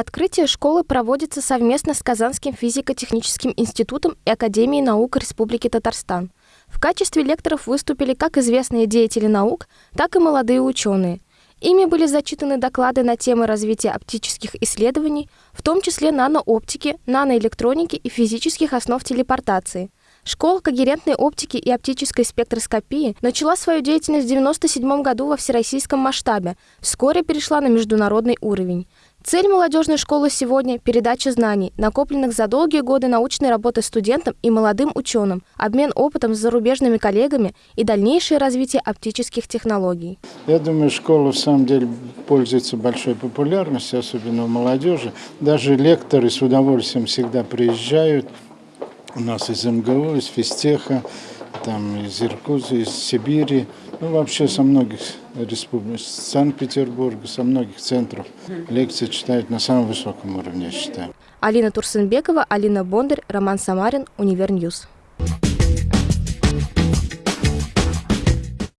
Открытие школы проводится совместно с Казанским физико-техническим институтом и Академией наук Республики Татарстан. В качестве лекторов выступили как известные деятели наук, так и молодые ученые. Ими были зачитаны доклады на темы развития оптических исследований, в том числе нанооптики, наноэлектроники и физических основ телепортации. Школа когерентной оптики и оптической спектроскопии начала свою деятельность в 1997 году во всероссийском масштабе, вскоре перешла на международный уровень. Цель молодежной школы сегодня – передача знаний, накопленных за долгие годы научной работы студентам и молодым ученым, обмен опытом с зарубежными коллегами и дальнейшее развитие оптических технологий. Я думаю, школа в самом деле пользуется большой популярностью, особенно у молодежи. Даже лекторы с удовольствием всегда приезжают – у нас из МГУ, из Физтеха, там из Иркутска, из Сибири, ну вообще со многих республик, Санкт-Петербурга, со многих центров лекции читают на самом высоком уровне, я считаю. Алина Турсенбекова, Алина Бондарь, Роман Самарин, Универ News.